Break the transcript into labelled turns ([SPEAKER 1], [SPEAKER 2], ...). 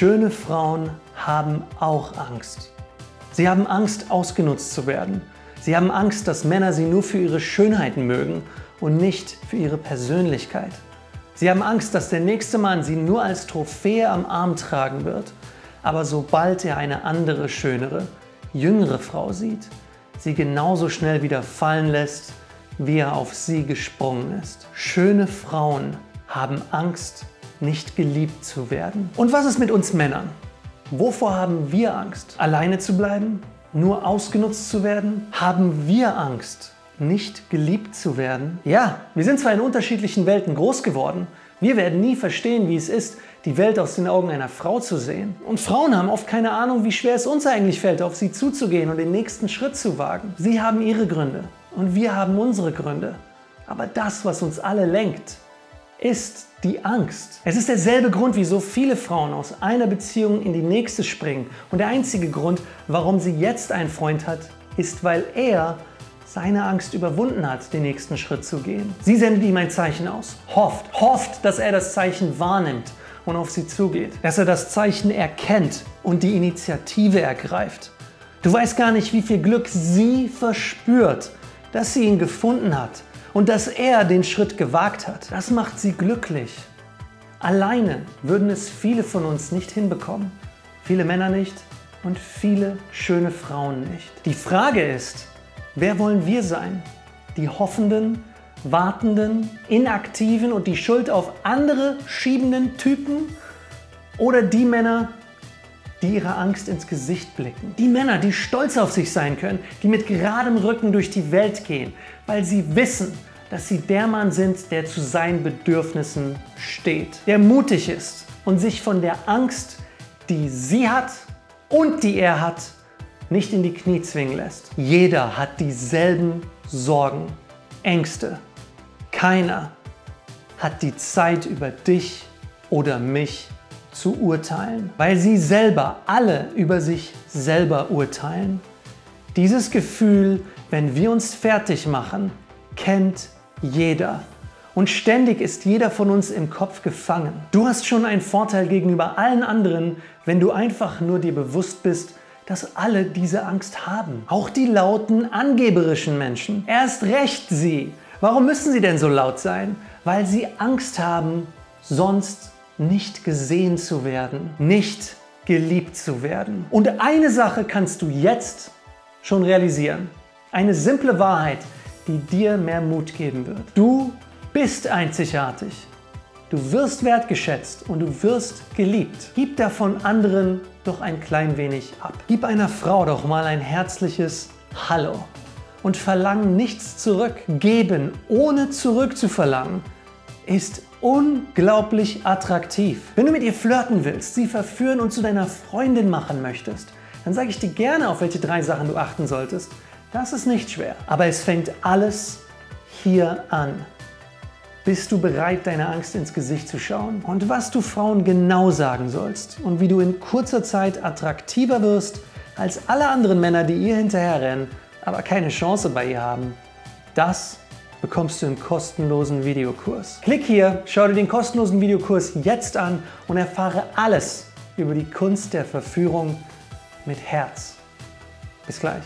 [SPEAKER 1] Schöne Frauen haben auch Angst. Sie haben Angst, ausgenutzt zu werden. Sie haben Angst, dass Männer sie nur für ihre Schönheiten mögen und nicht für ihre Persönlichkeit. Sie haben Angst, dass der nächste Mann sie nur als Trophäe am Arm tragen wird. Aber sobald er eine andere, schönere, jüngere Frau sieht, sie genauso schnell wieder fallen lässt, wie er auf sie gesprungen ist. Schöne Frauen haben Angst, nicht geliebt zu werden. Und was ist mit uns Männern? Wovor haben wir Angst? Alleine zu bleiben? Nur ausgenutzt zu werden? Haben wir Angst, nicht geliebt zu werden? Ja, wir sind zwar in unterschiedlichen Welten groß geworden, wir werden nie verstehen, wie es ist, die Welt aus den Augen einer Frau zu sehen. Und Frauen haben oft keine Ahnung, wie schwer es uns eigentlich fällt, auf sie zuzugehen und den nächsten Schritt zu wagen. Sie haben ihre Gründe und wir haben unsere Gründe. Aber das, was uns alle lenkt, ist die Angst. Es ist derselbe Grund, wieso viele Frauen aus einer Beziehung in die nächste springen. Und der einzige Grund, warum sie jetzt einen Freund hat, ist, weil er seine Angst überwunden hat, den nächsten Schritt zu gehen. Sie sendet ihm ein Zeichen aus, hofft, hofft, dass er das Zeichen wahrnimmt und auf sie zugeht, dass er das Zeichen erkennt und die Initiative ergreift. Du weißt gar nicht, wie viel Glück sie verspürt, dass sie ihn gefunden hat und dass er den Schritt gewagt hat. Das macht sie glücklich. Alleine würden es viele von uns nicht hinbekommen. Viele Männer nicht und viele schöne Frauen nicht. Die Frage ist, wer wollen wir sein? Die hoffenden, wartenden, inaktiven und die Schuld auf andere schiebenden Typen? Oder die Männer, die ihrer Angst ins Gesicht blicken. Die Männer, die stolz auf sich sein können, die mit geradem Rücken durch die Welt gehen, weil sie wissen, dass sie der Mann sind, der zu seinen Bedürfnissen steht, der mutig ist und sich von der Angst, die sie hat und die er hat, nicht in die Knie zwingen lässt. Jeder hat dieselben Sorgen, Ängste. Keiner hat die Zeit über dich oder mich zu urteilen, weil sie selber alle über sich selber urteilen. Dieses Gefühl, wenn wir uns fertig machen, kennt jeder. Und ständig ist jeder von uns im Kopf gefangen. Du hast schon einen Vorteil gegenüber allen anderen, wenn du einfach nur dir bewusst bist, dass alle diese Angst haben. Auch die lauten, angeberischen Menschen. Erst recht sie. Warum müssen sie denn so laut sein? Weil sie Angst haben, sonst nicht gesehen zu werden, nicht geliebt zu werden. Und eine Sache kannst du jetzt schon realisieren. Eine simple Wahrheit, die dir mehr Mut geben wird. Du bist einzigartig. Du wirst wertgeschätzt und du wirst geliebt. Gib davon anderen doch ein klein wenig ab. Gib einer Frau doch mal ein herzliches Hallo und verlang nichts zurück. Geben ohne zurückzuverlangen ist unglaublich attraktiv. Wenn du mit ihr flirten willst, sie verführen und zu deiner Freundin machen möchtest, dann sage ich dir gerne, auf welche drei Sachen du achten solltest. Das ist nicht schwer. Aber es fängt alles hier an. Bist du bereit, deiner Angst ins Gesicht zu schauen? Und was du Frauen genau sagen sollst und wie du in kurzer Zeit attraktiver wirst als alle anderen Männer, die ihr hinterherrennen, aber keine Chance bei ihr haben, das bekommst du im kostenlosen Videokurs. Klick hier, schau dir den kostenlosen Videokurs jetzt an und erfahre alles über die Kunst der Verführung mit Herz. Bis gleich.